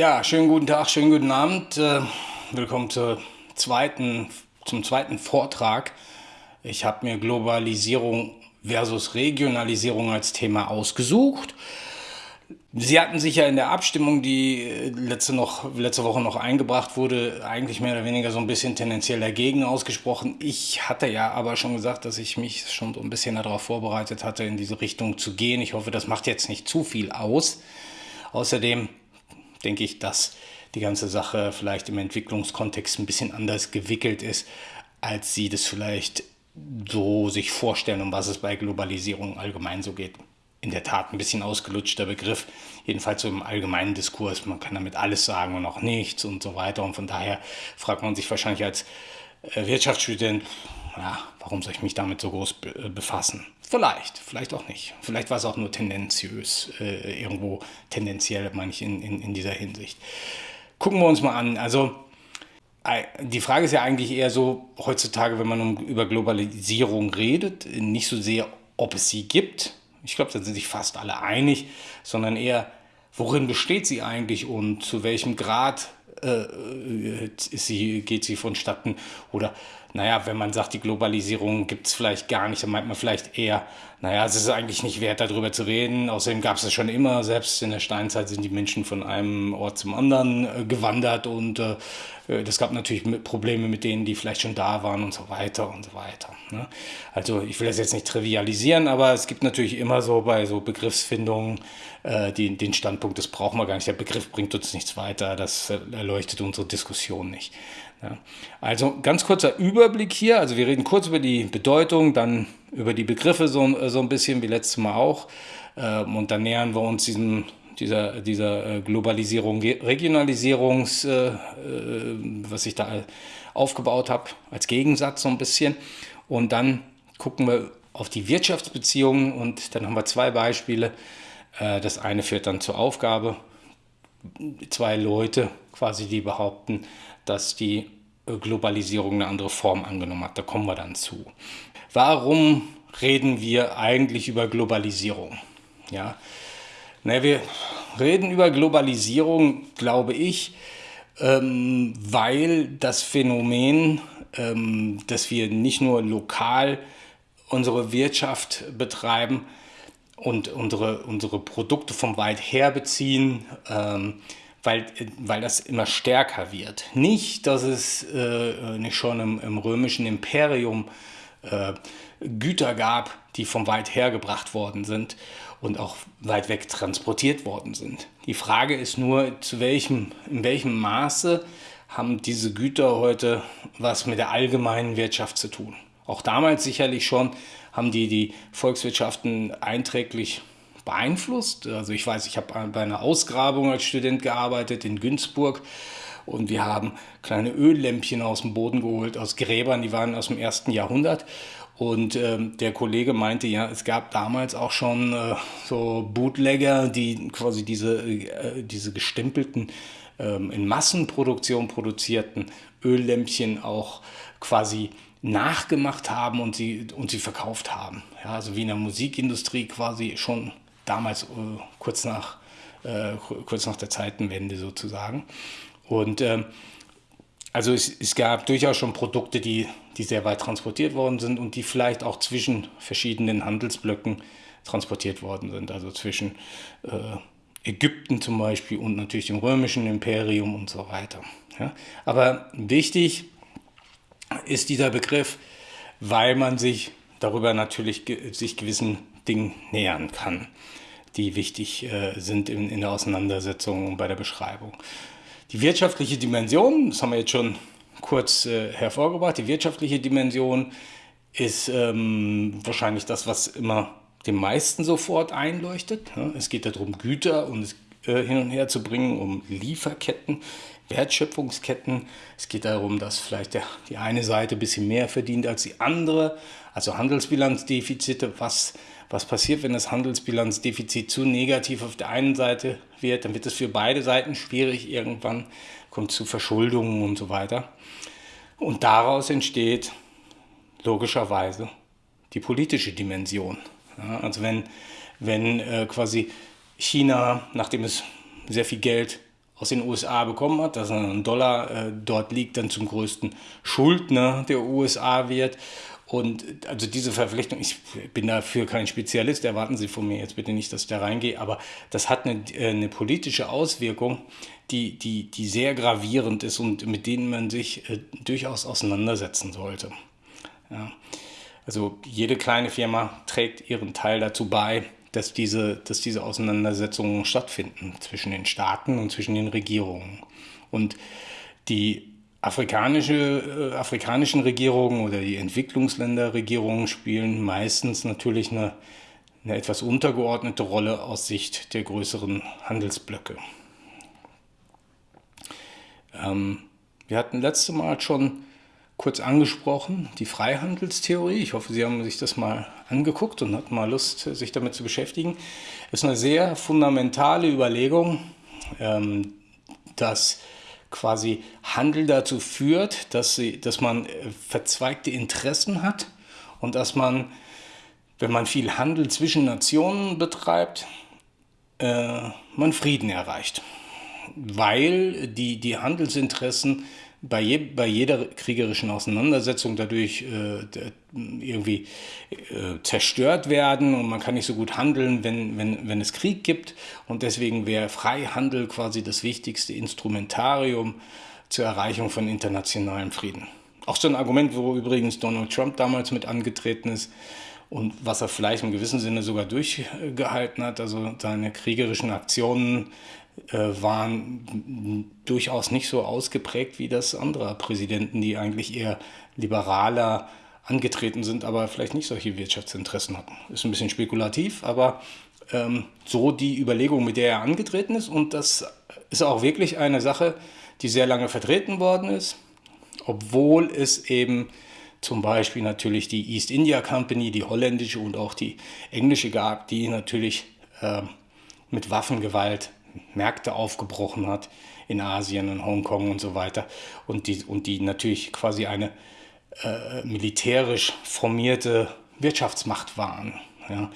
Ja, schönen guten Tag, schönen guten Abend. Äh, willkommen zur zweiten, zum zweiten Vortrag. Ich habe mir Globalisierung versus Regionalisierung als Thema ausgesucht. Sie hatten sich ja in der Abstimmung, die letzte, noch, letzte Woche noch eingebracht wurde, eigentlich mehr oder weniger so ein bisschen tendenziell dagegen ausgesprochen. Ich hatte ja aber schon gesagt, dass ich mich schon so ein bisschen darauf vorbereitet hatte, in diese Richtung zu gehen. Ich hoffe, das macht jetzt nicht zu viel aus. Außerdem denke ich, dass die ganze Sache vielleicht im Entwicklungskontext ein bisschen anders gewickelt ist, als Sie das vielleicht so sich vorstellen, um was es bei Globalisierung allgemein so geht. In der Tat ein bisschen ausgelutschter Begriff, jedenfalls so im allgemeinen Diskurs. Man kann damit alles sagen und auch nichts und so weiter. Und von daher fragt man sich wahrscheinlich als äh, Wirtschaftsstudent, ja, warum soll ich mich damit so groß äh, befassen? Vielleicht, vielleicht auch nicht. Vielleicht war es auch nur tendenziös, äh, irgendwo tendenziell, meine ich, in, in, in dieser Hinsicht. Gucken wir uns mal an. Also, die Frage ist ja eigentlich eher so, heutzutage, wenn man um, über Globalisierung redet, nicht so sehr, ob es sie gibt. Ich glaube, da sind sich fast alle einig, sondern eher, worin besteht sie eigentlich und zu welchem Grad äh, sie, geht sie vonstatten? Oder, naja, wenn man sagt, die Globalisierung gibt es vielleicht gar nicht, dann meint man vielleicht eher, naja, es ist eigentlich nicht wert, darüber zu reden. Außerdem gab es es schon immer. Selbst in der Steinzeit sind die Menschen von einem Ort zum anderen äh, gewandert und äh, das gab natürlich Probleme mit denen, die vielleicht schon da waren und so weiter und so weiter. Ne? Also ich will das jetzt nicht trivialisieren, aber es gibt natürlich immer so bei so Begriffsfindungen äh, die, den Standpunkt, das brauchen wir gar nicht. Der Begriff bringt uns nichts weiter, das erleuchtet unsere Diskussion nicht. Ja. Also ganz kurzer Überblick hier. Also wir reden kurz über die Bedeutung, dann über die Begriffe so, so ein bisschen wie letztes Mal auch. Ähm, und dann nähern wir uns diesem, dieser, dieser äh, Globalisierung, Regionalisierungs, äh, äh, was ich da aufgebaut habe, als Gegensatz so ein bisschen. Und dann gucken wir auf die Wirtschaftsbeziehungen und dann haben wir zwei Beispiele. Das eine führt dann zur Aufgabe. Zwei Leute quasi, die behaupten, dass die Globalisierung eine andere Form angenommen hat. Da kommen wir dann zu. Warum reden wir eigentlich über Globalisierung? Ja, na, wir reden über Globalisierung, glaube ich, ähm, weil das Phänomen, ähm, dass wir nicht nur lokal unsere Wirtschaft betreiben und unsere, unsere Produkte vom weit her beziehen, ähm, weil, weil das immer stärker wird. Nicht, dass es äh, nicht schon im, im römischen Imperium äh, Güter gab, die vom weit her gebracht worden sind und auch weit weg transportiert worden sind. Die Frage ist nur, zu welchem, in welchem Maße haben diese Güter heute was mit der allgemeinen Wirtschaft zu tun. Auch damals sicherlich schon haben die die Volkswirtschaften einträglich beeinflusst. Also ich weiß, ich habe bei einer Ausgrabung als Student gearbeitet in Günzburg und wir haben kleine Öllämpchen aus dem Boden geholt, aus Gräbern, die waren aus dem ersten Jahrhundert. Und ähm, der Kollege meinte, ja, es gab damals auch schon äh, so Bootlegger, die quasi diese, äh, diese gestempelten, ähm, in Massenproduktion produzierten Öllämpchen auch quasi nachgemacht haben und sie, und sie verkauft haben. Ja, also wie in der Musikindustrie quasi schon damals äh, kurz, nach, äh, kurz nach der Zeitenwende sozusagen. Und ähm, also es, es, gab durchaus schon Produkte, die, die sehr weit transportiert worden sind und die vielleicht auch zwischen verschiedenen Handelsblöcken transportiert worden sind. Also zwischen äh, Ägypten zum Beispiel und natürlich dem römischen Imperium und so weiter. Ja? Aber wichtig ist dieser Begriff, weil man sich darüber natürlich ge sich gewissen Dingen nähern kann, die wichtig äh, sind in, in der Auseinandersetzung und bei der Beschreibung. Die wirtschaftliche Dimension, das haben wir jetzt schon kurz äh, hervorgebracht, die wirtschaftliche Dimension ist ähm, wahrscheinlich das, was immer den meisten sofort einleuchtet. Ja, es geht darum, Güter und äh, hin und her zu bringen, um Lieferketten, Wertschöpfungsketten. Es geht darum, dass vielleicht der, die eine Seite ein bisschen mehr verdient als die andere, also Handelsbilanzdefizite, was was passiert, wenn das Handelsbilanzdefizit zu negativ auf der einen Seite wird? Dann wird es für beide Seiten schwierig. Irgendwann kommt es zu Verschuldungen und so weiter. Und daraus entsteht logischerweise die politische Dimension. Ja, also wenn, wenn äh, quasi China, nachdem es sehr viel Geld aus den USA bekommen hat, dass ein Dollar äh, dort liegt, dann zum größten Schuldner der USA wird. Und also diese Verpflichtung, ich bin dafür kein Spezialist, erwarten Sie von mir jetzt bitte nicht, dass ich da reingehe, aber das hat eine, äh, eine politische Auswirkung, die, die, die sehr gravierend ist und mit denen man sich äh, durchaus auseinandersetzen sollte. Ja. Also jede kleine Firma trägt ihren Teil dazu bei, dass diese, dass diese Auseinandersetzungen stattfinden zwischen den Staaten und zwischen den Regierungen. Und die afrikanische, äh, afrikanischen Regierungen oder die Entwicklungsländerregierungen spielen meistens natürlich eine, eine etwas untergeordnete Rolle aus Sicht der größeren Handelsblöcke. Ähm, wir hatten letzte Mal schon kurz angesprochen, die Freihandelstheorie. Ich hoffe, Sie haben sich das mal angeguckt und hatten mal Lust, sich damit zu beschäftigen. Das ist eine sehr fundamentale Überlegung, ähm, dass quasi Handel dazu führt, dass, sie, dass man äh, verzweigte Interessen hat und dass man, wenn man viel Handel zwischen Nationen betreibt, äh, man Frieden erreicht. Weil die, die Handelsinteressen bei, je, bei jeder kriegerischen Auseinandersetzung dadurch äh, irgendwie äh, zerstört werden und man kann nicht so gut handeln, wenn, wenn, wenn es Krieg gibt. Und deswegen wäre Freihandel quasi das wichtigste Instrumentarium zur Erreichung von internationalem Frieden. Auch so ein Argument, wo übrigens Donald Trump damals mit angetreten ist und was er vielleicht im gewissen Sinne sogar durchgehalten hat. Also seine kriegerischen Aktionen waren durchaus nicht so ausgeprägt wie das anderer Präsidenten, die eigentlich eher liberaler angetreten sind, aber vielleicht nicht solche Wirtschaftsinteressen hatten. Ist ein bisschen spekulativ, aber ähm, so die Überlegung, mit der er angetreten ist. Und das ist auch wirklich eine Sache, die sehr lange vertreten worden ist, obwohl es eben zum Beispiel natürlich die East India Company, die holländische und auch die englische gab, die natürlich äh, mit Waffengewalt Märkte aufgebrochen hat in Asien und Hongkong und so weiter und die, und die natürlich quasi eine äh, militärisch formierte Wirtschaftsmacht waren. Ja?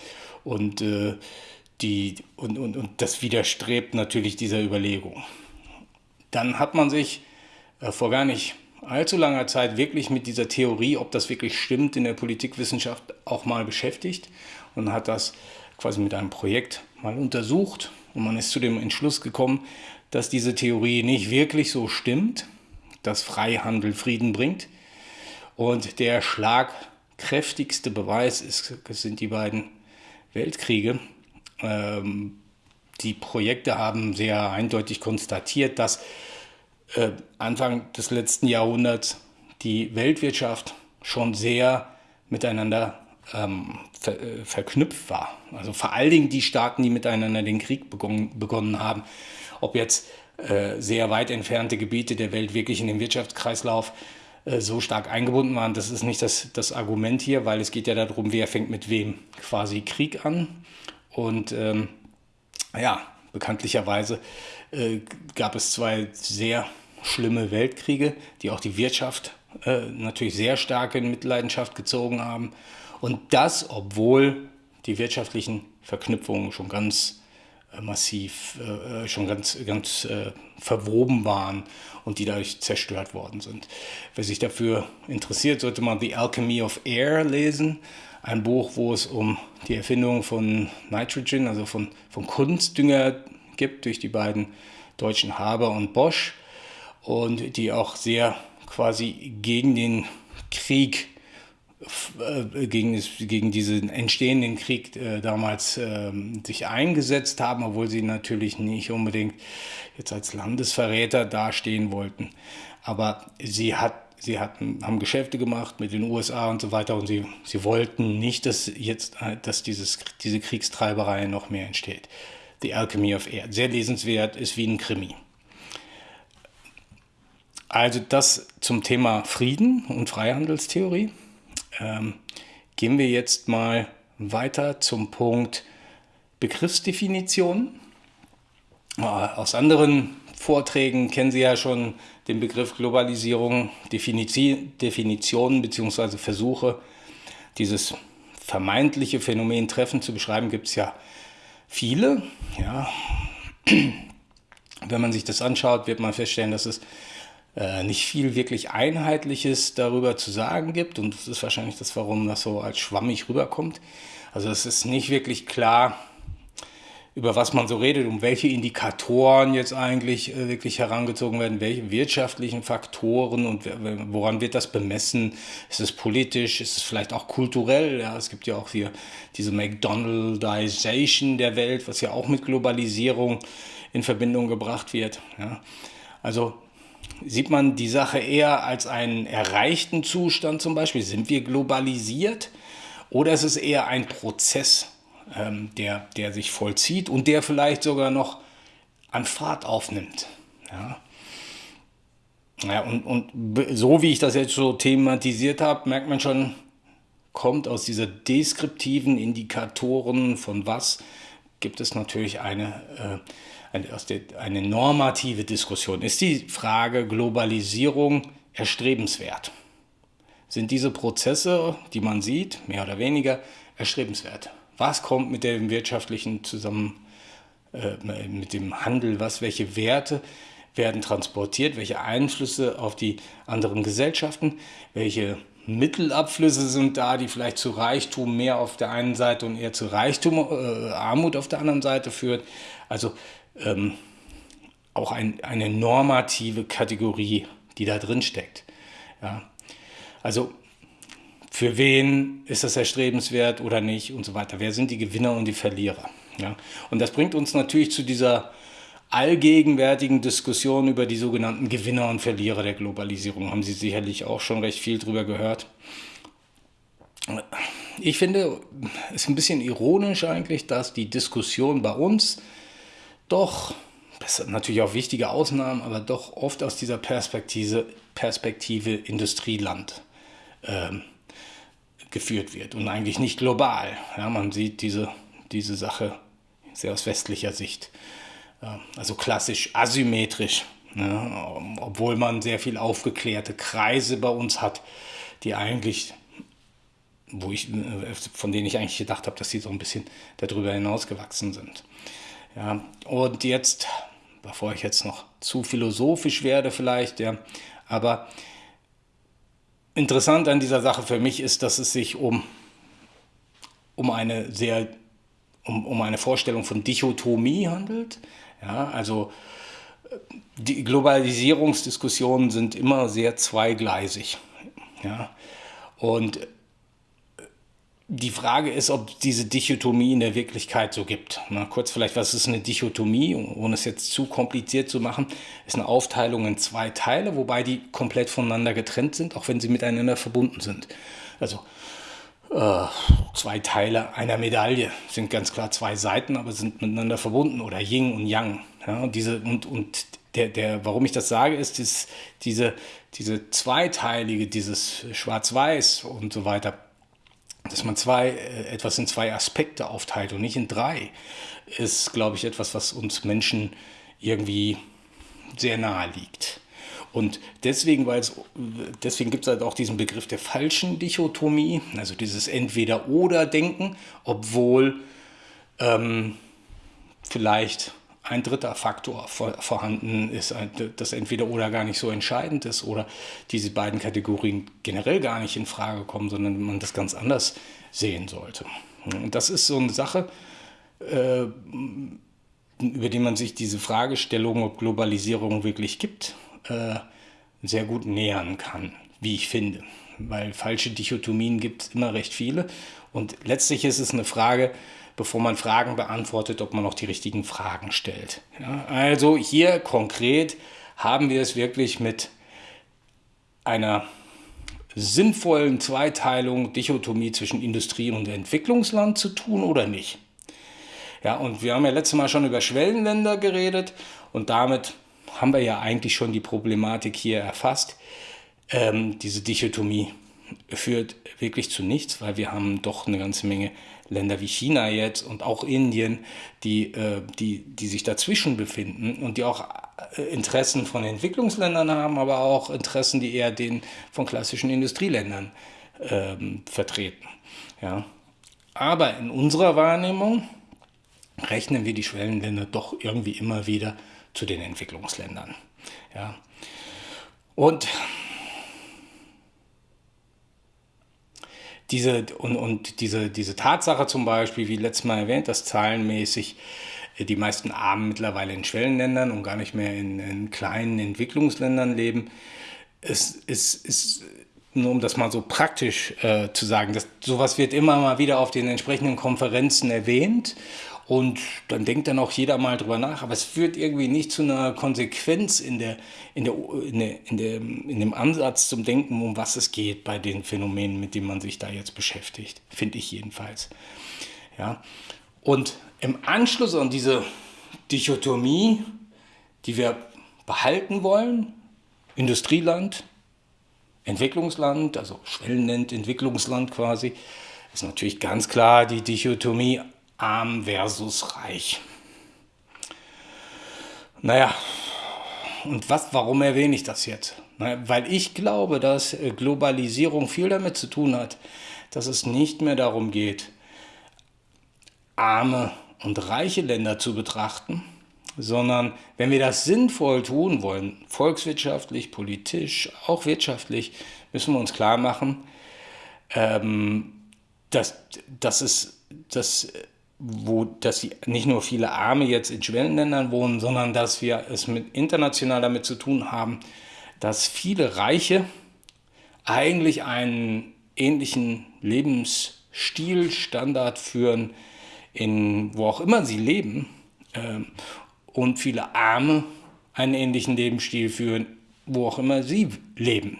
Und, äh, die, und, und, und das widerstrebt natürlich dieser Überlegung. Dann hat man sich äh, vor gar nicht allzu langer Zeit wirklich mit dieser Theorie, ob das wirklich stimmt in der Politikwissenschaft, auch mal beschäftigt und hat das quasi mit einem Projekt mal untersucht und man ist zu dem Entschluss gekommen, dass diese Theorie nicht wirklich so stimmt, dass Freihandel Frieden bringt. Und der schlagkräftigste Beweis ist, sind die beiden Weltkriege. Ähm, die Projekte haben sehr eindeutig konstatiert, dass äh, Anfang des letzten Jahrhunderts die Weltwirtschaft schon sehr miteinander ähm, ver, äh, verknüpft war. Also vor allen Dingen die Staaten, die miteinander den Krieg begonnen, begonnen haben. Ob jetzt äh, sehr weit entfernte Gebiete der Welt wirklich in den Wirtschaftskreislauf äh, so stark eingebunden waren, das ist nicht das, das Argument hier, weil es geht ja darum, wer fängt mit wem quasi Krieg an. Und ähm, ja, bekanntlicherweise äh, gab es zwei sehr schlimme Weltkriege, die auch die Wirtschaft äh, natürlich sehr stark in Mitleidenschaft gezogen haben. Und das, obwohl die wirtschaftlichen Verknüpfungen schon ganz äh, massiv, äh, schon ganz, ganz äh, verwoben waren und die dadurch zerstört worden sind. Wer sich dafür interessiert, sollte man The Alchemy of Air lesen. Ein Buch, wo es um die Erfindung von Nitrogen, also von, von Kunstdünger gibt, durch die beiden deutschen Haber und Bosch und die auch sehr quasi gegen den Krieg äh, gegen, gegen diesen entstehenden Krieg äh, damals äh, sich eingesetzt haben, obwohl sie natürlich nicht unbedingt jetzt als Landesverräter dastehen wollten. Aber sie, hat, sie hatten, haben Geschäfte gemacht mit den USA und so weiter und sie, sie wollten nicht, dass jetzt äh, dass dieses, diese Kriegstreiberei noch mehr entsteht. The Alchemy of Air. Sehr lesenswert, ist wie ein Krimi. Also das zum Thema Frieden und Freihandelstheorie. Ähm, gehen wir jetzt mal weiter zum Punkt Begriffsdefinition. Äh, aus anderen Vorträgen kennen Sie ja schon den Begriff Globalisierung, Definitionen bzw. Versuche, dieses vermeintliche Phänomen Treffen zu beschreiben, gibt es ja viele. Ja. Wenn man sich das anschaut, wird man feststellen, dass es nicht viel wirklich Einheitliches darüber zu sagen gibt. Und das ist wahrscheinlich das, warum das so als schwammig rüberkommt. Also es ist nicht wirklich klar, über was man so redet, um welche Indikatoren jetzt eigentlich äh, wirklich herangezogen werden, welche wirtschaftlichen Faktoren und woran wird das bemessen? Ist es politisch? Ist es vielleicht auch kulturell? Ja, es gibt ja auch hier diese McDonaldization der Welt, was ja auch mit Globalisierung in Verbindung gebracht wird. Ja. Also sieht man die Sache eher als einen erreichten Zustand zum Beispiel? Sind wir globalisiert? Oder ist es eher ein Prozess? ähm, der, der sich vollzieht und der vielleicht sogar noch an Fahrt aufnimmt. Ja. Ja, und, und so wie ich das jetzt so thematisiert habe, merkt man schon, kommt aus dieser deskriptiven Indikatoren von was, gibt es natürlich eine, äh, eine, normative Diskussion. Ist die Frage Globalisierung erstrebenswert? Sind diese Prozesse, die man sieht, mehr oder weniger, erstrebenswert? was kommt mit dem wirtschaftlichen zusammen, äh, mit dem Handel, was, welche Werte werden transportiert, welche Einflüsse auf die anderen Gesellschaften, welche Mittelabflüsse sind da, die vielleicht zu Reichtum mehr auf der einen Seite und eher zu Reichtum, äh, Armut auf der anderen Seite führt. Also ähm, auch ein, eine normative Kategorie, die da drin steckt. Ja. Also für wen ist das erstrebenswert oder nicht und so weiter. Wer sind die Gewinner und die Verlierer? Ja? Und das bringt uns natürlich zu dieser allgegenwärtigen Diskussion über die sogenannten Gewinner und Verlierer der Globalisierung. Haben Sie sicherlich auch schon recht viel drüber gehört. Ich finde es ist ein bisschen ironisch eigentlich, dass die Diskussion bei uns doch, das sind natürlich auch wichtige Ausnahmen, aber doch oft aus dieser Perspektive, Perspektive Industrieland ähm, geführt wird und eigentlich nicht global. Ja, man sieht diese, diese Sache sehr aus westlicher Sicht. Also klassisch asymmetrisch, ne? obwohl man sehr viel aufgeklärte Kreise bei uns hat, die eigentlich, wo ich, von denen ich eigentlich gedacht habe, dass sie so ein bisschen darüber hinausgewachsen sind. Ja, und jetzt, bevor ich jetzt noch zu philosophisch werde vielleicht, ja, aber Interessant an dieser Sache für mich ist, dass es sich um, um eine sehr um, um eine Vorstellung von Dichotomie handelt. Ja, also die Globalisierungsdiskussionen sind immer sehr zweigleisig. Ja, und die Frage ist, ob diese Dichotomie in der Wirklichkeit so gibt. Na, kurz vielleicht, was ist eine Dichotomie, ohne es jetzt zu kompliziert zu machen, ist eine Aufteilung in zwei Teile, wobei die komplett voneinander getrennt sind, auch wenn sie miteinander verbunden sind. Also äh, zwei Teile einer Medaille sind ganz klar zwei Seiten, aber sind miteinander verbunden oder Yin und Yang. Ja, und diese, und, und der, der, warum ich das sage, ist, ist diese, diese zweiteilige, dieses Schwarz-Weiß und so weiter dass man zwei, äh, etwas in zwei Aspekte aufteilt und nicht in drei, ist, glaube ich, etwas, was uns Menschen irgendwie sehr nahe liegt. Und deswegen, deswegen gibt es halt auch diesen Begriff der falschen Dichotomie, also dieses Entweder-Oder-Denken, obwohl ähm, vielleicht ein dritter Faktor vorhanden ist, das entweder oder gar nicht so entscheidend ist oder diese beiden Kategorien generell gar nicht in Frage kommen, sondern man das ganz anders sehen sollte. Und das ist so eine Sache, äh, über die man sich diese Fragestellung, ob Globalisierung wirklich gibt, äh, sehr gut nähern kann, wie ich finde. Weil falsche Dichotomien gibt es immer recht viele. Und letztlich ist es eine Frage, bevor man Fragen beantwortet, ob man auch die richtigen Fragen stellt. Ja, also hier konkret haben wir es wirklich mit einer sinnvollen Zweiteilung, Dichotomie zwischen Industrie- und Entwicklungsland zu tun oder nicht. Ja, und wir haben ja letztes Mal schon über Schwellenländer geredet und damit haben wir ja eigentlich schon die Problematik hier erfasst. Ähm, diese Dichotomie führt wirklich zu nichts, weil wir haben doch eine ganze Menge Länder wie China jetzt und auch Indien, die, äh, die, die sich dazwischen befinden und die auch äh, Interessen von Entwicklungsländern haben, aber auch Interessen, die eher den von klassischen Industrieländern ähm, vertreten. Ja. Aber in unserer Wahrnehmung rechnen wir die Schwellenländer doch irgendwie immer wieder zu den Entwicklungsländern. Ja. Und diese, und, und diese, diese Tatsache zum Beispiel, wie letztes Mal erwähnt, dass zahlenmäßig äh, die meisten Armen mittlerweile in Schwellenländern und gar nicht mehr in, in kleinen Entwicklungsländern leben, ist, ist, ist nur um das mal so praktisch äh, zu sagen, dass sowas wird immer mal wieder auf den entsprechenden Konferenzen erwähnt und dann denkt dann auch jeder mal drüber nach, aber es führt irgendwie nicht zu einer Konsequenz in, der, in, der, in, der, in, der, in dem Ansatz zum Denken, um was es geht bei den Phänomenen, mit denen man sich da jetzt beschäftigt, finde ich jedenfalls. Ja. Und im Anschluss an diese Dichotomie, die wir behalten wollen, Industrieland, Entwicklungsland, also Schwellenland, Entwicklungsland quasi, ist natürlich ganz klar die Dichotomie arm versus reich. Naja, und was, warum erwähne ich das jetzt? Weil ich glaube, dass äh, Globalisierung viel damit zu tun hat, dass es nicht mehr darum geht, arme und reiche Länder zu betrachten, sondern wenn wir das sinnvoll tun wollen, volkswirtschaftlich, politisch, auch wirtschaftlich, müssen wir uns klar machen, ähm, dass, dass, es, dass, wo, dass nicht nur viele Arme jetzt in Schwellenländern wohnen, sondern dass wir es mit, international damit zu tun haben, dass viele Reiche eigentlich einen ähnlichen Lebensstilstandard führen, in wo auch immer sie leben, ähm, und viele Arme einen ähnlichen Lebensstil führen, wo auch immer sie leben.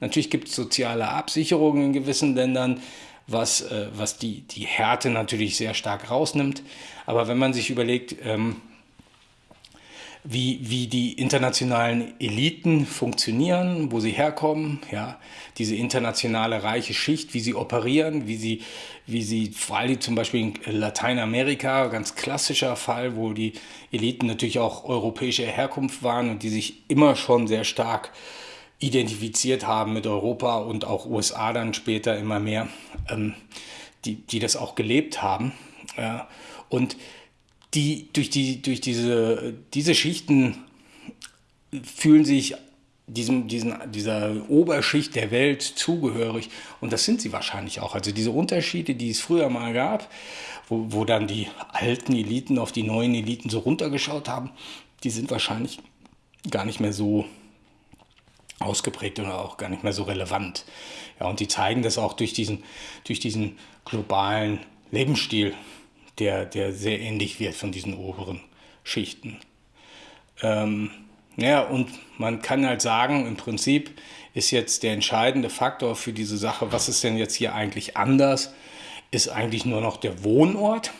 Natürlich gibt es soziale Absicherungen in gewissen Ländern, was, äh, was die, die Härte natürlich sehr stark rausnimmt. Aber wenn man sich überlegt, ähm, wie, wie die internationalen Eliten funktionieren, wo sie herkommen, ja, diese internationale reiche Schicht, wie sie operieren, wie sie, wie sie, vor allem zum Beispiel in Lateinamerika, ganz klassischer Fall, wo die Eliten natürlich auch europäischer Herkunft waren und die sich immer schon sehr stark identifiziert haben mit Europa und auch USA dann später immer mehr, ähm, die, die das auch gelebt haben. Ja. Und die durch, die, durch diese, diese Schichten fühlen sich diesem, diesen, dieser Oberschicht der Welt zugehörig. Und das sind sie wahrscheinlich auch. Also diese Unterschiede, die es früher mal gab, wo, wo dann die alten Eliten auf die neuen Eliten so runtergeschaut haben, die sind wahrscheinlich gar nicht mehr so ausgeprägt oder auch gar nicht mehr so relevant. Ja, und die zeigen das auch durch diesen, durch diesen globalen Lebensstil, der, der sehr ähnlich wird von diesen oberen Schichten. Ähm, ja, und man kann halt sagen, im Prinzip ist jetzt der entscheidende Faktor für diese Sache, was ist denn jetzt hier eigentlich anders, ist eigentlich nur noch der Wohnort.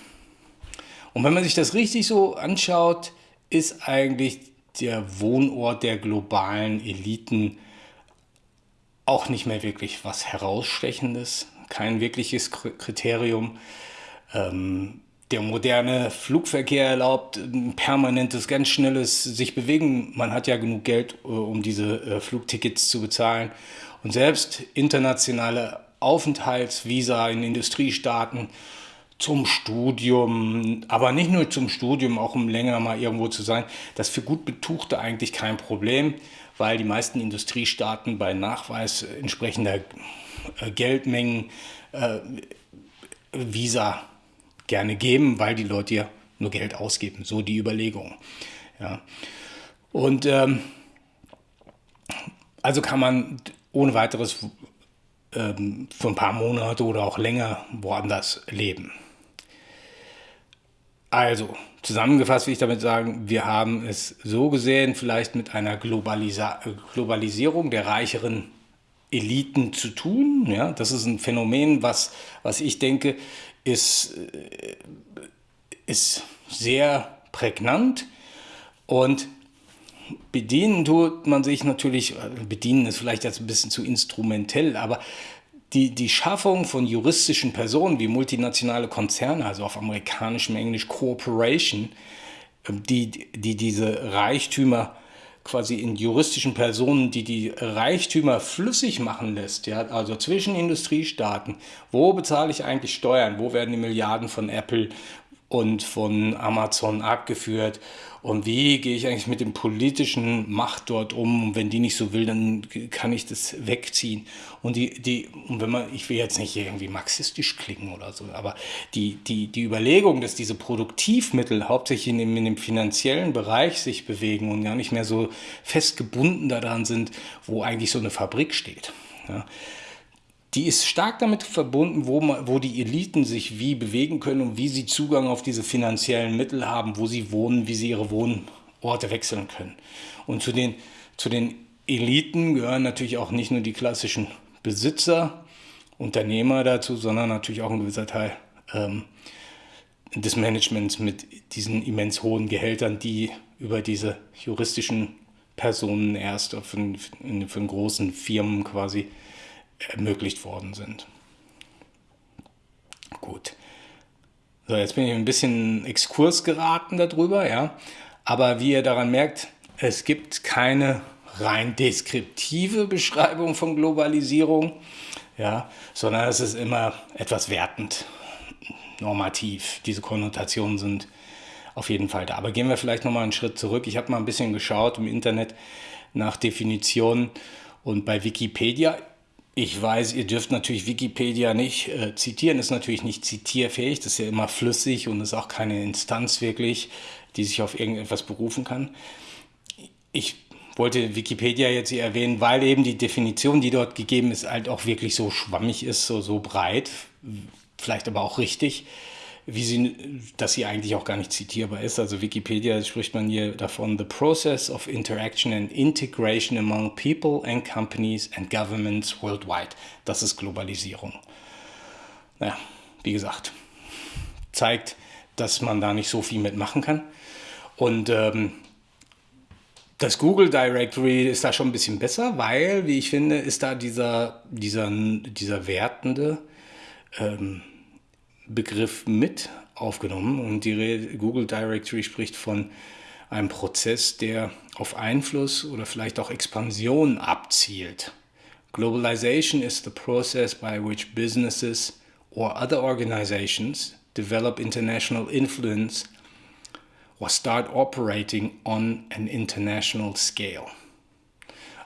Und wenn man sich das richtig so anschaut, ist eigentlich der Wohnort der globalen Eliten auch nicht mehr wirklich was herausstechendes, kein wirkliches Kriterium. Ähm, der moderne Flugverkehr erlaubt ein permanentes, ganz schnelles sich bewegen. Man hat ja genug Geld, äh, um diese äh, Flugtickets zu bezahlen. Und selbst internationale Aufenthaltsvisa in Industriestaaten zum Studium, aber nicht nur zum Studium, auch um länger mal irgendwo zu sein, das ist für gut Betuchte eigentlich kein Problem, weil die meisten Industriestaaten bei Nachweis entsprechender äh, Geldmengen äh, Visa gerne geben, weil die Leute ja nur Geld ausgeben. So die Überlegung. Ja. Und ähm, also kann man ohne weiteres ähm, für ein paar Monate oder auch länger woanders leben. Also, zusammengefasst will ich damit sagen, wir haben es so gesehen, vielleicht mit einer Globalisa Globalisierung der reicheren Eliten zu tun. Ja, das ist ein Phänomen, was, was ich denke, ist, äh, ist sehr prägnant und bedienen tut man sich natürlich, äh, bedienen ist vielleicht jetzt ein bisschen zu instrumentell, aber die, die Schaffung von juristischen Personen wie multinationale Konzerne, also auf amerikanischem Englisch Corporation, ähm, die, die diese Reichtümer quasi in juristischen Personen, die die Reichtümer flüssig machen lässt, ja, also zwischen Industriestaaten, wo bezahle ich eigentlich Steuern, wo werden die Milliarden von Apple und von Amazon abgeführt. Und wie gehe ich eigentlich mit dem politischen Macht dort um? Und wenn die nicht so will, dann kann ich das wegziehen. Und die, die, und wenn man, ich will jetzt nicht irgendwie marxistisch klingen oder so, aber die, die, die Überlegung, dass diese Produktivmittel hauptsächlich in dem, in dem finanziellen Bereich sich bewegen und gar nicht mehr so festgebunden daran sind, wo eigentlich so eine Fabrik steht. Ja die ist stark damit verbunden, wo, man, wo die Eliten sich wie bewegen können und wie sie Zugang auf diese finanziellen Mittel haben, wo sie wohnen, wie sie ihre Wohnorte wechseln können. Und zu den, zu den Eliten gehören natürlich auch nicht nur die klassischen Besitzer, Unternehmer dazu, sondern natürlich auch ein gewisser Teil ähm, des Managements mit diesen immens hohen Gehältern, die über diese juristischen Personen erst für, für, für großen Firmen quasi ermöglicht worden sind. Gut. So, jetzt bin ich ein bisschen Exkurs geraten darüber, ja. Aber wie ihr daran merkt, es gibt keine rein deskriptive Beschreibung von Globalisierung, ja, sondern es ist immer etwas wertend, normativ. Diese Konnotationen sind auf jeden Fall da. Aber gehen wir vielleicht nochmal einen Schritt zurück. Ich habe mal ein bisschen geschaut im Internet nach Definitionen und bei Wikipedia ich weiß, ihr dürft natürlich Wikipedia nicht äh, zitieren, ist natürlich nicht zitierfähig, das ist ja immer flüssig und ist auch keine Instanz wirklich, die sich auf irgendetwas berufen kann. Ich wollte Wikipedia jetzt hier erwähnen, weil eben die Definition, die dort gegeben ist, halt auch wirklich so schwammig ist, so, so breit, vielleicht aber auch richtig wie sie, dass sie eigentlich auch gar nicht zitierbar ist. Also Wikipedia spricht man hier davon, the process of interaction and integration among people and companies and governments worldwide. Das ist Globalisierung. Naja, wie gesagt, zeigt, dass man da nicht so viel mitmachen kann. Und ähm, das Google Directory ist da schon ein bisschen besser, weil, wie ich finde, ist da dieser, dieser, dieser wertende ähm, Begriff mit aufgenommen und die Google Directory spricht von einem Prozess, der auf Einfluss oder vielleicht auch Expansion abzielt. Globalization is the process by which businesses or other organizations develop international influence or start operating on an international scale.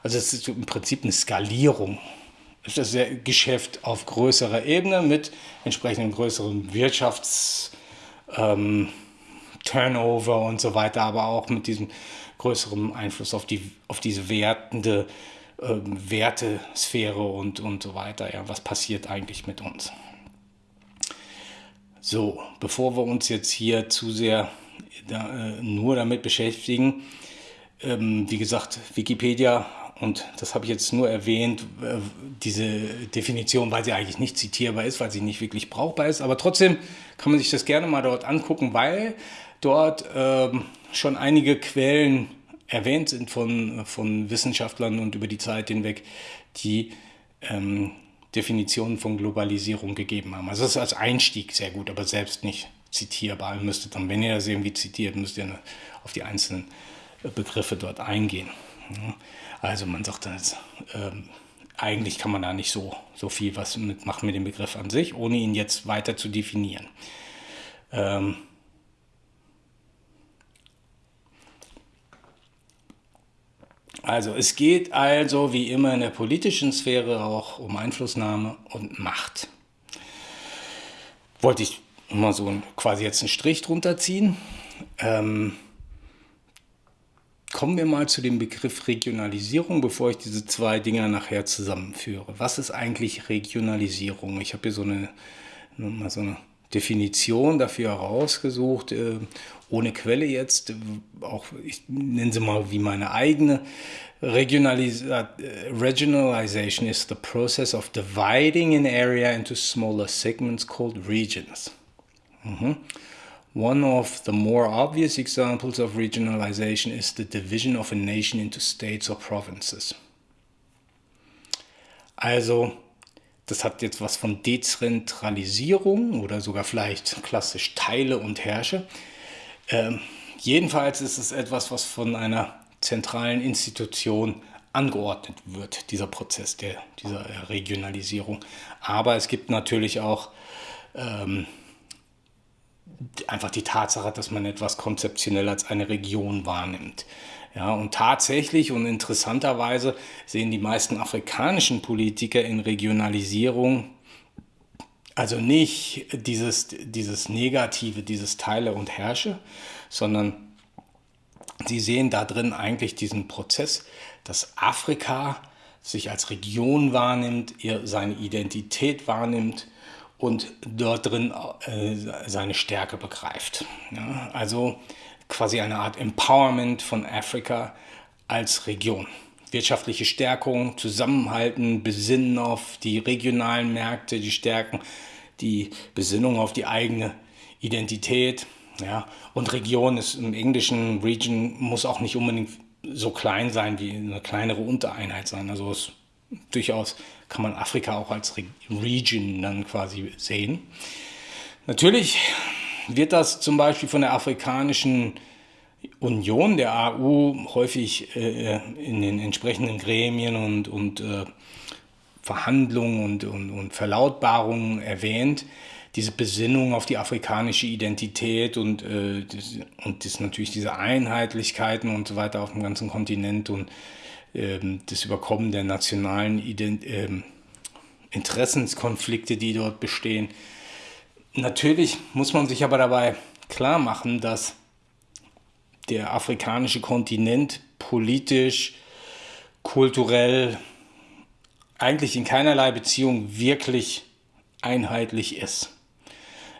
Also es ist im Prinzip eine Skalierung ist das Geschäft auf größerer Ebene mit entsprechend größerem Wirtschafts ähm, Turnover und so weiter, aber auch mit diesem größeren Einfluss auf, die, auf diese wertende ähm, Wertesphäre und, und so weiter. Ja, was passiert eigentlich mit uns? So, bevor wir uns jetzt hier zu sehr da, äh, nur damit beschäftigen, ähm, wie gesagt, Wikipedia und das habe ich jetzt nur erwähnt, äh, diese Definition, weil sie eigentlich nicht zitierbar ist, weil sie nicht wirklich brauchbar ist. Aber trotzdem kann man sich das gerne mal dort angucken, weil dort ähm, schon einige Quellen erwähnt sind von, von Wissenschaftlern und über die Zeit hinweg, die ähm, Definitionen von Globalisierung gegeben haben. Also das ist als Einstieg sehr gut, aber selbst nicht zitierbar. Ihr müsstet dann, wenn ihr das irgendwie zitiert, müsst ihr auf die einzelnen Begriffe dort eingehen. Also man sagt dann ähm, eigentlich kann man da nicht so, so viel was mitmachen mit dem Begriff an sich, ohne ihn jetzt weiter zu definieren. Ähm, also es geht also wie immer in der politischen Sphäre auch um Einflussnahme und Macht. Wollte ich mal so quasi jetzt einen Strich drunter ziehen. Ähm, Kommen wir mal zu dem Begriff Regionalisierung, bevor ich diese zwei Dinger nachher zusammenführe. Was ist eigentlich Regionalisierung? Ich habe hier so eine, mal so eine Definition dafür herausgesucht, äh, ohne Quelle jetzt, auch ich nenne sie mal wie meine eigene. Regionalisa Regionalization is the process of dividing an area into smaller segments called regions. Mhm. One of the more obvious examples of regionalization is the division of a nation into states or provinces. Also, das hat jetzt was von Dezentralisierung oder sogar vielleicht klassisch Teile und Herrsche. Ähm, jedenfalls ist es etwas, was von einer zentralen Institution angeordnet wird, dieser Prozess der, dieser Regionalisierung. Aber es gibt natürlich auch ähm, einfach die Tatsache, dass man etwas konzeptionell als eine Region wahrnimmt. Ja, und tatsächlich und interessanterweise sehen die meisten afrikanischen Politiker in Regionalisierung also nicht dieses, dieses Negative, dieses Teile und Herrsche, sondern sie sehen da drin eigentlich diesen Prozess, dass Afrika sich als Region wahrnimmt, ihr seine Identität wahrnimmt und dort drin äh, seine Stärke begreift. Ja, also quasi eine Art Empowerment von Afrika als Region. Wirtschaftliche Stärkung, Zusammenhalten, Besinnen auf die regionalen Märkte, die Stärken, die Besinnung auf die eigene Identität. Ja. Und Region ist im Englischen, Region muss auch nicht unbedingt so klein sein wie eine kleinere Untereinheit sein. Also es, durchaus kann man Afrika auch als Re Region dann quasi sehen. Natürlich wird das zum Beispiel von der Afrikanischen Union, der AU, häufig äh, in den entsprechenden Gremien und, und äh, Verhandlungen und, und, und Verlautbarungen erwähnt. Diese Besinnung auf die afrikanische Identität und, äh, das, und das natürlich diese Einheitlichkeiten und so weiter auf dem ganzen Kontinent und das Überkommen der nationalen Ident ähm, Interessenskonflikte, die dort bestehen. Natürlich muss man sich aber dabei klar machen, dass der afrikanische Kontinent politisch, kulturell eigentlich in keinerlei Beziehung wirklich einheitlich ist.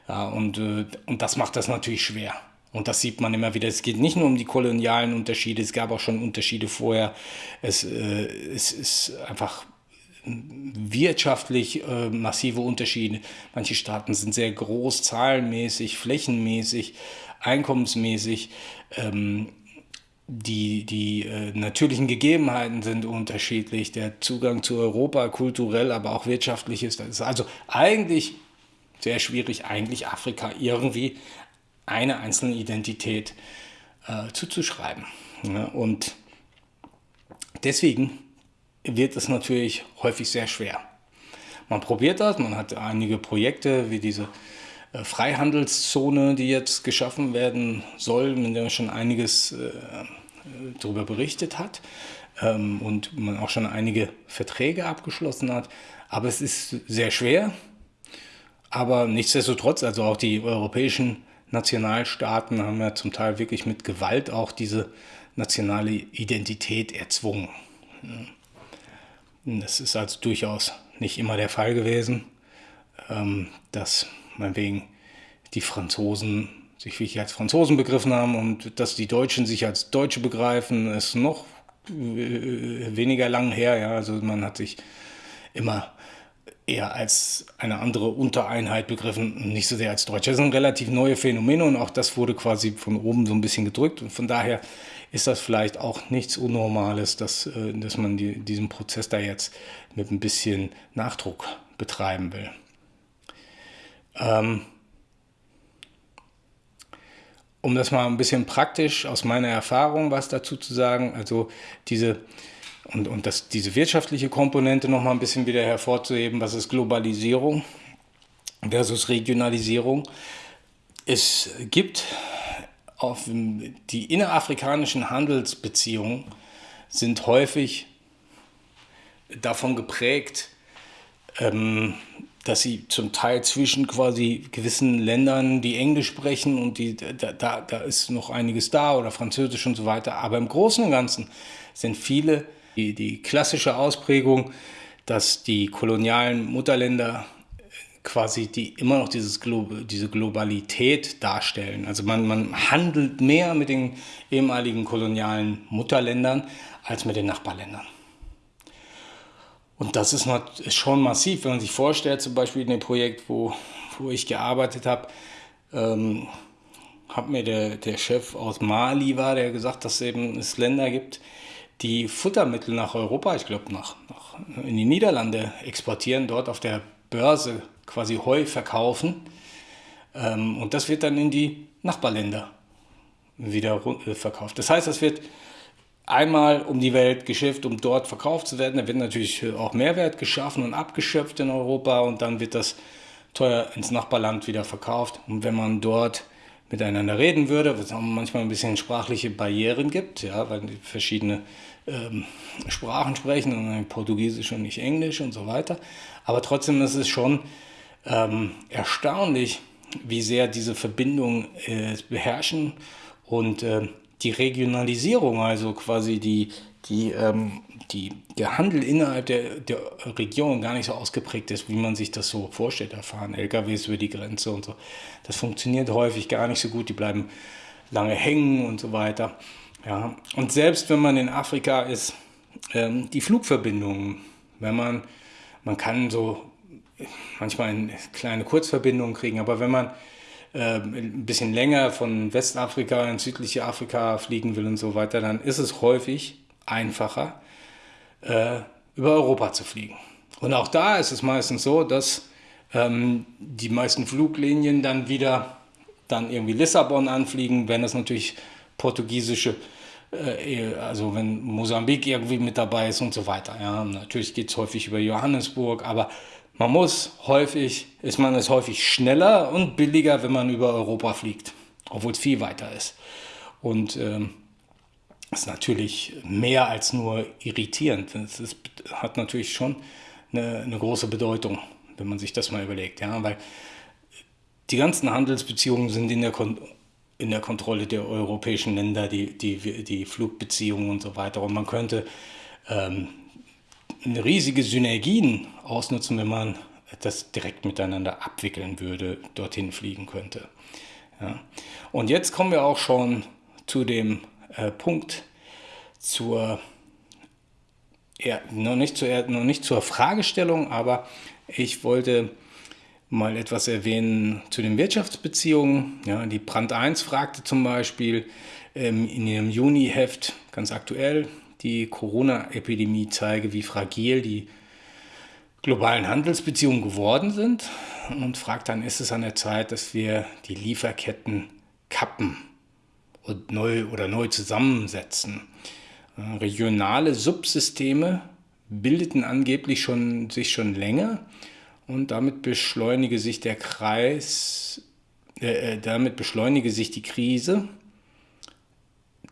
Ja, und, äh, und das macht das natürlich schwer. Und das sieht man immer wieder. Es geht nicht nur um die kolonialen Unterschiede, es gab auch schon Unterschiede vorher. Es, äh, es ist einfach wirtschaftlich äh, massive Unterschiede. Manche Staaten sind sehr groß, zahlenmäßig, flächenmäßig, einkommensmäßig. Ähm, die, die äh, natürlichen Gegebenheiten sind unterschiedlich. Der Zugang zu Europa kulturell, aber auch wirtschaftlich ist, ist also eigentlich sehr schwierig, eigentlich Afrika irgendwie eine einzelne Identität äh, zuzuschreiben. Ja, und deswegen wird es natürlich häufig sehr schwer. Man probiert das, man hat einige Projekte wie diese äh, Freihandelszone, die jetzt geschaffen werden soll, mit der schon einiges äh, darüber berichtet hat ähm, und man auch schon einige Verträge abgeschlossen hat. Aber es ist sehr schwer. Aber nichtsdestotrotz, also auch die europäischen Nationalstaaten haben ja zum Teil wirklich mit Gewalt auch diese nationale Identität erzwungen. Das ist also durchaus nicht immer der Fall gewesen, ähm, dass meinetwegen die Franzosen sich wirklich als Franzosen begriffen haben und dass die Deutschen sich als Deutsche begreifen, ist noch äh, weniger lang her. Ja. Also man hat sich immer eher als eine andere Untereinheit begriffen, nicht so sehr als Deutsche. Das sind relativ neue Phänomene und auch das wurde quasi von oben so ein bisschen gedrückt. Und von daher ist das vielleicht auch nichts Unnormales, dass, äh, dass man die, diesen Prozess da jetzt mit ein bisschen Nachdruck betreiben will. Ähm, um das mal ein bisschen praktisch aus meiner Erfahrung was dazu zu sagen, also diese und, und das, diese wirtschaftliche Komponente noch mal ein bisschen wieder hervorzuheben, was ist Globalisierung versus Regionalisierung. Es gibt auf die innerafrikanischen Handelsbeziehungen sind häufig davon geprägt, ähm, dass sie zum Teil zwischen quasi gewissen Ländern, die Englisch sprechen und die, da, da, da ist noch einiges da oder Französisch und so weiter. Aber im Großen und Ganzen sind viele die, die klassische Ausprägung, dass die kolonialen Mutterländer quasi die immer noch dieses Glo diese Globalität darstellen. Also man, man handelt mehr mit den ehemaligen kolonialen Mutterländern als mit den Nachbarländern. Und das ist, ist schon massiv, wenn man sich vorstellt, zum Beispiel in dem Projekt, wo, wo ich gearbeitet habe, ähm, hat mir der, der Chef aus Mali war, der gesagt, dass eben es Länder gibt, die Futtermittel nach Europa, ich glaube nach, nach in die Niederlande exportieren, dort auf der Börse quasi Heu verkaufen. Ähm, und das wird dann in die Nachbarländer wieder äh, verkauft. Das heißt, das wird einmal um die Welt geschifft, um dort verkauft zu werden. Da wird natürlich auch Mehrwert geschaffen und abgeschöpft in Europa und dann wird das teuer ins Nachbarland wieder verkauft. Und wenn man dort miteinander reden würde, was auch manchmal ein bisschen sprachliche Barrieren gibt, ja, weil verschiedene ähm, Sprachen sprechen und Portugiesisch und nicht Englisch und so weiter. Aber trotzdem ist es schon ähm, erstaunlich, wie sehr diese Verbindungen äh, beherrschen und äh, die Regionalisierung, also quasi die, die, ähm, die, der Handel innerhalb der, der Region gar nicht so ausgeprägt ist, wie man sich das so vorstellt. Da fahren LKWs über die Grenze und so. Das funktioniert häufig gar nicht so gut. Die bleiben lange hängen und so weiter. Ja. Und selbst wenn man in Afrika ist, ähm, die Flugverbindungen, wenn man, man kann so manchmal eine kleine Kurzverbindung kriegen, aber wenn man äh, ein bisschen länger von Westafrika in südliche Afrika fliegen will und so weiter, dann ist es häufig einfacher, äh, über Europa zu fliegen. Und auch da ist es meistens so, dass ähm, die meisten Fluglinien dann wieder dann irgendwie Lissabon anfliegen, wenn es natürlich portugiesische, äh, also wenn Mosambik irgendwie mit dabei ist und so weiter. Ja, natürlich geht es häufig über Johannesburg, aber man muss häufig, ist man es häufig schneller und billiger, wenn man über Europa fliegt, obwohl es viel weiter ist. Und ähm, ist natürlich mehr als nur irritierend. Es ist, hat natürlich schon eine, eine, große Bedeutung, wenn man sich das mal überlegt. Ja? Weil die ganzen Handelsbeziehungen sind in der, Kon in der Kontrolle der europäischen Länder, die, die, die Flugbeziehungen und so weiter. Und man könnte ähm, riesige Synergien ausnutzen, wenn man das direkt miteinander abwickeln würde, dorthin fliegen könnte. Ja. Und jetzt kommen wir auch schon zu dem äh, Punkt zur, ja, noch, nicht zur, noch nicht zur Fragestellung, aber ich wollte mal etwas erwähnen zu den Wirtschaftsbeziehungen. Ja, die Brand 1 fragte zum Beispiel ähm, in ihrem Juni-Heft ganz aktuell, die Corona-Epidemie zeige, wie fragil die globalen Handelsbeziehungen geworden sind und fragt dann, ist es an der Zeit, dass wir die Lieferketten kappen und neu oder neu zusammensetzen. Äh, regionale Subsysteme bildeten angeblich schon, sich schon länger und damit beschleunige sich der Kreis, äh, äh damit beschleunige sich die Krise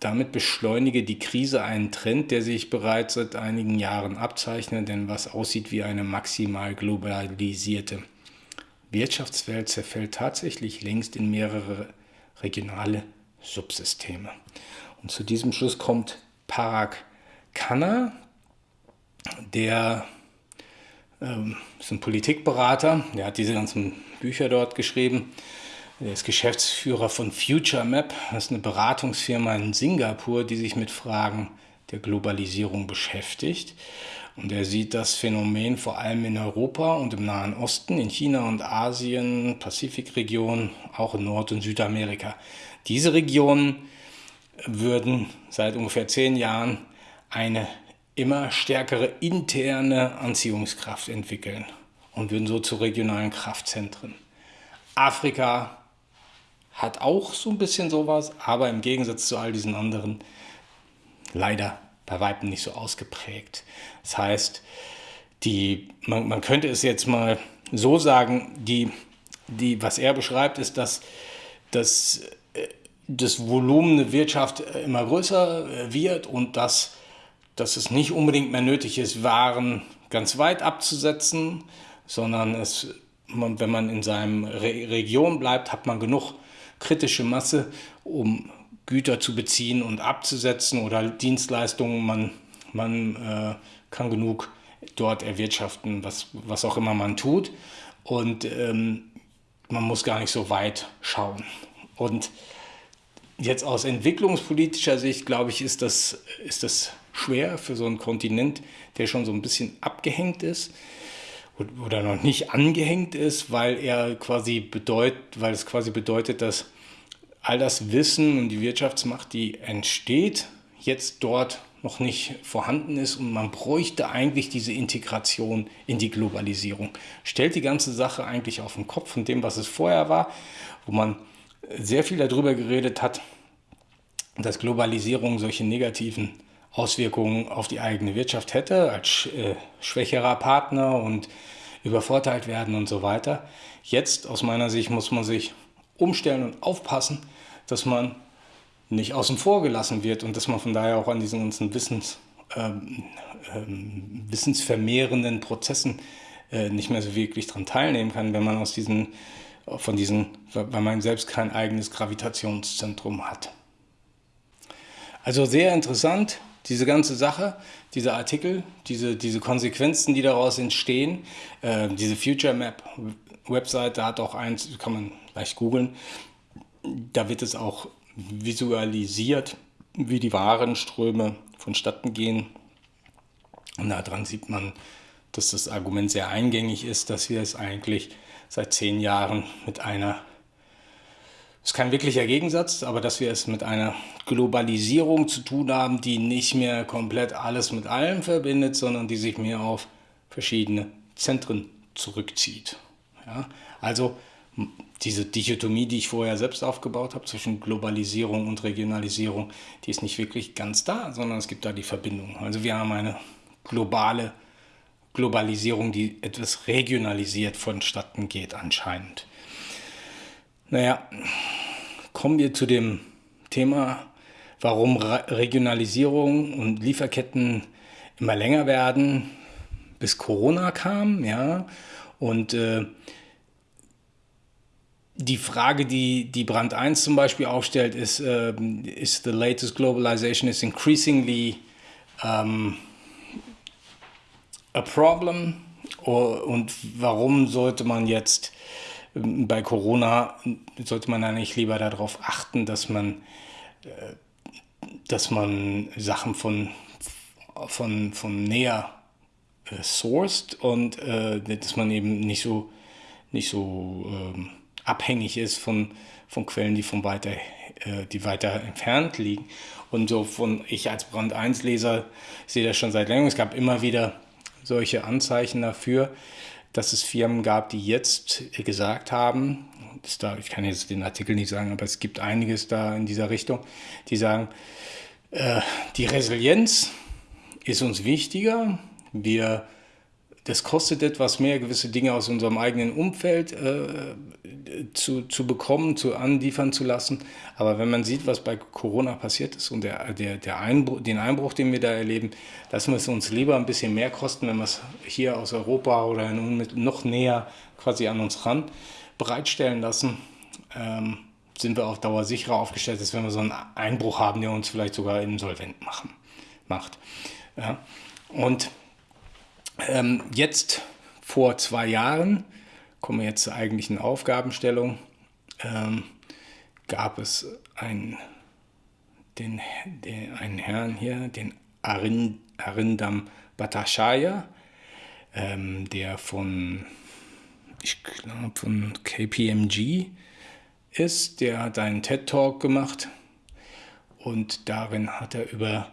damit beschleunige die Krise einen Trend, der sich bereits seit einigen Jahren abzeichnet, denn was aussieht wie eine maximal globalisierte Wirtschaftswelt zerfällt tatsächlich längst in mehrere regionale Subsysteme. Und zu diesem Schluss kommt Parag Khanna, der ähm, ist ein Politikberater, der hat diese ganzen Bücher dort geschrieben er ist Geschäftsführer von Future Map. Das ist eine Beratungsfirma in Singapur, die sich mit Fragen der Globalisierung beschäftigt. Und er sieht das Phänomen vor allem in Europa und im Nahen Osten, in China und Asien, Pazifikregion, auch in Nord- und Südamerika. Diese Regionen würden seit ungefähr zehn Jahren eine immer stärkere interne Anziehungskraft entwickeln und würden so zu regionalen Kraftzentren. Afrika hat auch so ein bisschen sowas, aber im Gegensatz zu all diesen anderen leider bei Weitem nicht so ausgeprägt. Das heißt, die, man, man könnte es jetzt mal so sagen, die, die, was er beschreibt, ist, dass, dass äh, das Volumen der Wirtschaft immer größer äh, wird und dass, dass es nicht unbedingt mehr nötig ist, Waren ganz weit abzusetzen, sondern es, wenn man in seinem Re Region bleibt, hat man genug kritische Masse, um Güter zu beziehen und abzusetzen oder Dienstleistungen. Man, man äh, kann genug dort erwirtschaften, was, was auch immer man tut. Und ähm, man muss gar nicht so weit schauen. Und jetzt aus entwicklungspolitischer Sicht, glaube ich, ist das, ist das schwer für so einen Kontinent, der schon so ein bisschen abgehängt ist oder noch nicht angehängt ist, weil er quasi bedeutet, weil es quasi bedeutet, dass all das Wissen und die Wirtschaftsmacht, die entsteht, jetzt dort noch nicht vorhanden ist und man bräuchte eigentlich diese Integration in die Globalisierung. Stellt die ganze Sache eigentlich auf den Kopf von dem, was es vorher war, wo man sehr viel darüber geredet hat, dass Globalisierung solche negativen Auswirkungen auf die eigene Wirtschaft hätte, als äh, schwächerer Partner und übervorteilt werden und so weiter. Jetzt aus meiner Sicht muss man sich umstellen und aufpassen, dass man nicht außen vor gelassen wird und dass man von daher auch an diesen ganzen Wissens, ähm, ähm, wissensvermehrenden Prozessen äh, nicht mehr so wirklich daran teilnehmen kann, wenn man aus diesen, von diesen, weil man selbst kein eigenes Gravitationszentrum hat. Also sehr interessant, diese ganze Sache, dieser Artikel, diese, diese Konsequenzen, die daraus entstehen. Äh, diese Future Map Webseite hat auch eins, kann man leicht googeln, da wird es auch visualisiert, wie die Warenströme vonstatten gehen. Und daran sieht man, dass das Argument sehr eingängig ist, dass wir es eigentlich seit zehn Jahren mit einer, ist kein wirklicher Gegensatz, aber dass wir es mit einer Globalisierung zu tun haben, die nicht mehr komplett alles mit allem verbindet, sondern die sich mehr auf verschiedene Zentren zurückzieht. Ja? Also diese Dichotomie, die ich vorher selbst aufgebaut habe zwischen Globalisierung und Regionalisierung, die ist nicht wirklich ganz da, sondern es gibt da die Verbindung. Also wir haben eine globale Globalisierung, die etwas regionalisiert vonstatten geht anscheinend. Naja, kommen wir zu dem Thema, warum Regionalisierung und Lieferketten immer länger werden, bis Corona kam, ja, und äh, die Frage, die, die Brand 1 zum Beispiel aufstellt, ist, äh, ist the latest globalization is increasingly um, a problem? Und warum sollte man jetzt ähm, bei Corona, sollte man eigentlich lieber darauf achten, dass man, äh, dass man Sachen von, von, von näher äh, sourced und äh, dass man eben nicht so, nicht so ähm, abhängig ist von, von Quellen, die, von weiter, die weiter entfernt liegen. Und so von ich als Brand 1 Leser sehe das schon seit längerem. Es gab immer wieder solche Anzeichen dafür, dass es Firmen gab, die jetzt gesagt haben, da, ich kann jetzt den Artikel nicht sagen, aber es gibt einiges da in dieser Richtung, die sagen, äh, die Resilienz ist uns wichtiger. Wir das kostet etwas mehr, gewisse Dinge aus unserem eigenen Umfeld äh, zu, zu bekommen, zu anliefern zu lassen. Aber wenn man sieht, was bei Corona passiert ist und der, der, der Einbruch, den Einbruch, den wir da erleben, lassen wir es uns lieber ein bisschen mehr kosten, wenn wir es hier aus Europa oder noch näher quasi an uns ran bereitstellen lassen. Ähm, sind wir auf Dauer sicherer aufgestellt, als wenn wir so einen Einbruch haben, der uns vielleicht sogar insolvent machen, macht. Ja. Und ähm, jetzt vor zwei Jahren, kommen wir jetzt zur eigentlichen Aufgabenstellung, ähm, gab es einen, den, den, einen Herrn hier, den Arind, Arindam Bhattacharya, ähm, der von, ich glaube, von KPMG ist. Der hat einen TED-Talk gemacht und darin hat er über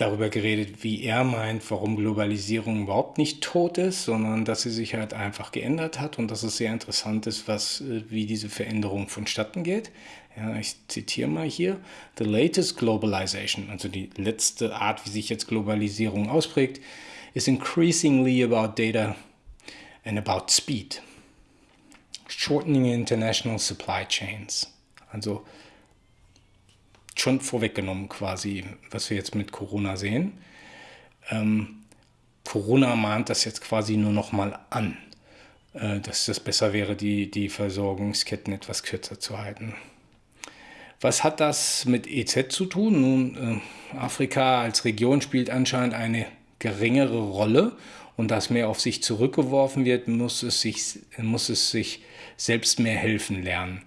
darüber geredet, wie er meint, warum Globalisierung überhaupt nicht tot ist, sondern dass sie sich halt einfach geändert hat und dass es sehr interessant ist, was, äh, wie diese Veränderung vonstatten geht. Ja, ich zitiere mal hier, The latest globalization, also die letzte Art, wie sich jetzt Globalisierung ausprägt, is increasingly about data and about speed. Shortening international supply chains. Also schon vorweggenommen quasi, was wir jetzt mit Corona sehen. Ähm, Corona mahnt das jetzt quasi nur noch mal an, äh, dass das besser wäre, die, die Versorgungsketten etwas kürzer zu halten. Was hat das mit EZ zu tun? Nun, äh, Afrika als Region spielt anscheinend eine geringere Rolle und dass mehr auf sich zurückgeworfen wird, muss es sich, muss es sich selbst mehr helfen lernen.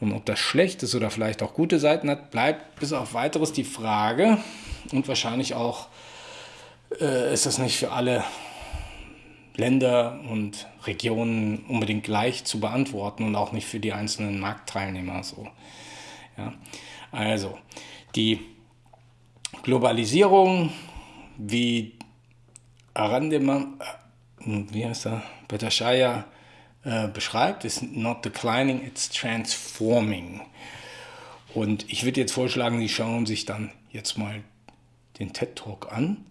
Und ob das schlecht ist oder vielleicht auch gute Seiten hat, bleibt bis auf weiteres die Frage. Und wahrscheinlich auch äh, ist das nicht für alle Länder und Regionen unbedingt gleich zu beantworten und auch nicht für die einzelnen Marktteilnehmer so. Ja. Also, die Globalisierung, wie Arandema, äh, wie heißt er, Bhattacharya äh, beschreibt, ist not declining, it's transforming. Und ich würde jetzt vorschlagen, Sie schauen sich dann jetzt mal den TED Talk an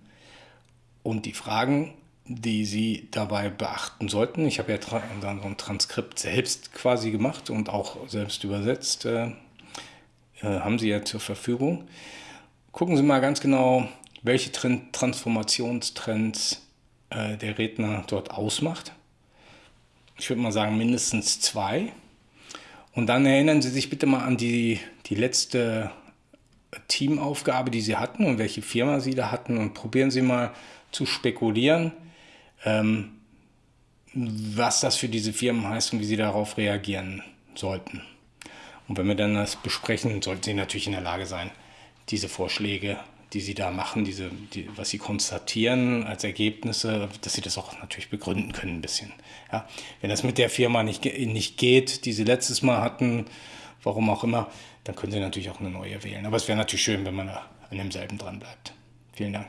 und die Fragen die Sie dabei beachten sollten. Ich habe ja dann so ein Transkript selbst quasi gemacht und auch selbst übersetzt. Äh, äh, haben Sie ja zur Verfügung. Gucken Sie mal ganz genau, welche Transformationstrends äh, der Redner dort ausmacht. Ich würde mal sagen mindestens zwei. Und dann erinnern Sie sich bitte mal an die, die letzte Teamaufgabe, die Sie hatten und welche Firma Sie da hatten und probieren Sie mal zu spekulieren, ähm, was das für diese Firmen heißt und wie Sie darauf reagieren sollten. Und wenn wir dann das besprechen, sollten Sie natürlich in der Lage sein, diese Vorschläge, die Sie da machen, diese, die, was Sie konstatieren als Ergebnisse, dass Sie das auch natürlich begründen können ein bisschen. Ja, wenn das mit der Firma nicht, nicht geht, die Sie letztes Mal hatten, warum auch immer, dann können Sie natürlich auch eine neue wählen. Aber es wäre natürlich schön, wenn man an demselben dran bleibt. Vielen Dank.